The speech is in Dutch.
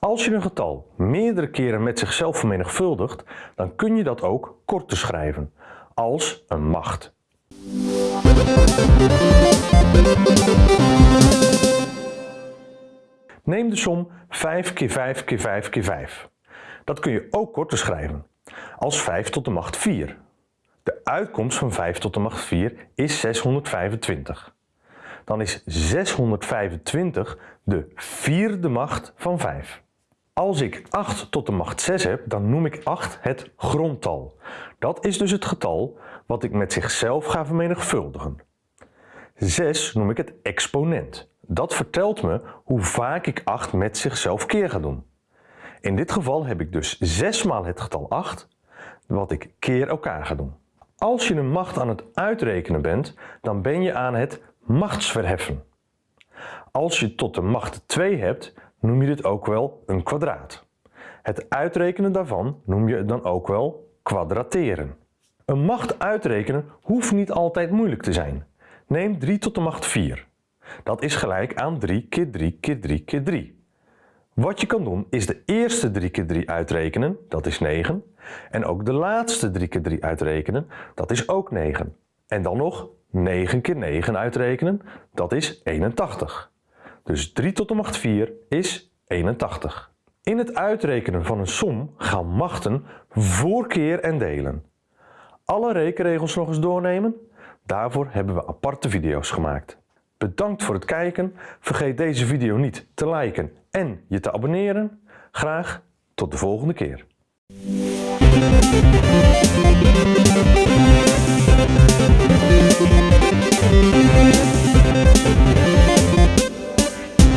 Als je een getal meerdere keren met zichzelf vermenigvuldigt, dan kun je dat ook korter schrijven, als een macht. Neem de som 5 keer 5 keer 5 keer 5. Dat kun je ook korter schrijven, als 5 tot de macht 4. De uitkomst van 5 tot de macht 4 is 625. Dan is 625 de vierde macht van 5. Als ik 8 tot de macht 6 heb, dan noem ik 8 het grondtal. Dat is dus het getal wat ik met zichzelf ga vermenigvuldigen. 6 noem ik het exponent. Dat vertelt me hoe vaak ik 8 met zichzelf keer ga doen. In dit geval heb ik dus 6 maal het getal 8, wat ik keer elkaar ga doen. Als je een macht aan het uitrekenen bent, dan ben je aan het machtsverheffen. Als je tot de macht 2 hebt, noem je dit ook wel een kwadraat. Het uitrekenen daarvan noem je dan ook wel kwadrateren. Een macht uitrekenen hoeft niet altijd moeilijk te zijn. Neem 3 tot de macht 4. Dat is gelijk aan 3 keer 3 keer 3 keer 3. Wat je kan doen is de eerste 3 keer 3 uitrekenen, dat is 9. En ook de laatste 3 keer 3 uitrekenen, dat is ook 9. En dan nog 9 keer 9 uitrekenen, dat is 81. Dus 3 tot de macht 4 is 81. In het uitrekenen van een som gaan machten voor keer en delen. Alle rekenregels nog eens doornemen? Daarvoor hebben we aparte video's gemaakt. Bedankt voor het kijken. Vergeet deze video niet te liken en je te abonneren. Graag tot de volgende keer.